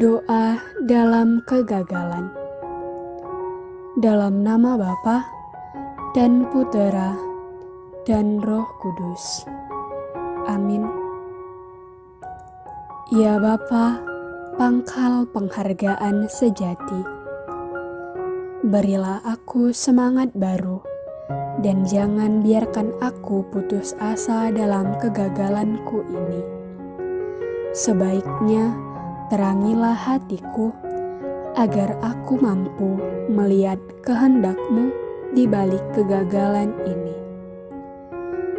Doa dalam kegagalan. Dalam nama Bapa dan Putera dan Roh Kudus. Amin. Ya Bapa, pangkal penghargaan sejati. Berilah aku semangat baru dan jangan biarkan aku putus asa dalam kegagalanku ini. Sebaiknya, terangilah hatiku agar aku mampu melihat kehendakmu di balik kegagalan ini.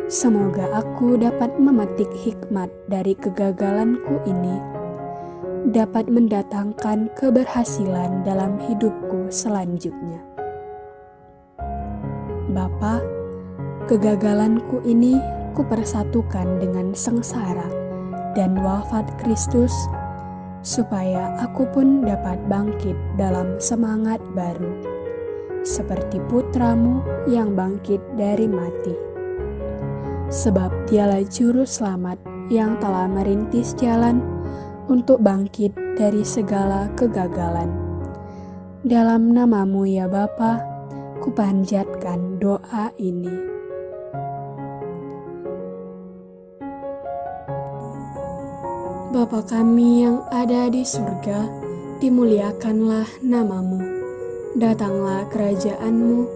Semoga aku dapat memetik hikmat dari kegagalanku ini, dapat mendatangkan keberhasilan dalam hidupku selanjutnya. Bapa, kegagalanku ini kupersatukan dengan sengsara dan wafat Kristus supaya aku pun dapat bangkit dalam semangat baru, seperti putramu yang bangkit dari mati. Sebab dialah juru selamat yang telah merintis jalan untuk bangkit dari segala kegagalan. Dalam namamu ya Bapa, kupanjatkan doa ini. Bapa kami yang ada di surga, dimuliakanlah namamu. Datanglah kerajaanmu,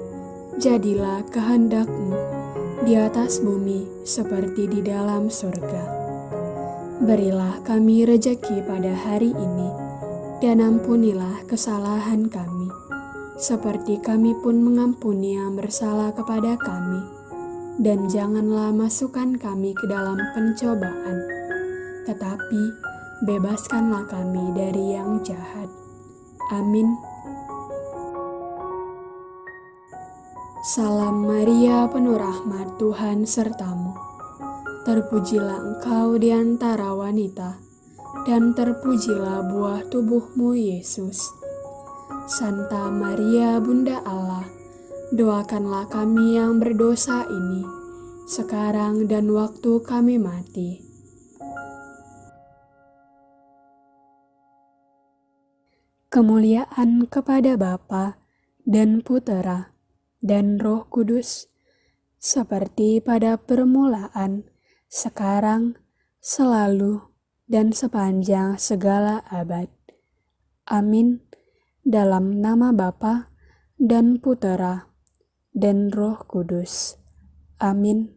jadilah kehendakmu di atas bumi seperti di dalam surga. Berilah kami rejeki pada hari ini, dan ampunilah kesalahan kami, seperti kami pun mengampuni yang bersalah kepada kami. Dan janganlah masukkan kami ke dalam pencobaan, tetapi bebaskanlah kami dari yang jahat. Amin. Salam Maria, penuh rahmat Tuhan sertamu. Terpujilah engkau di antara wanita, dan terpujilah buah tubuhmu, Yesus. Santa Maria, Bunda Allah, doakanlah kami yang berdosa ini, sekarang dan waktu kami mati. Kemuliaan kepada Bapa dan Putera dan Roh Kudus, seperti pada permulaan, sekarang, selalu, dan sepanjang segala abad. Amin. Dalam nama Bapa dan Putera dan Roh Kudus. Amin.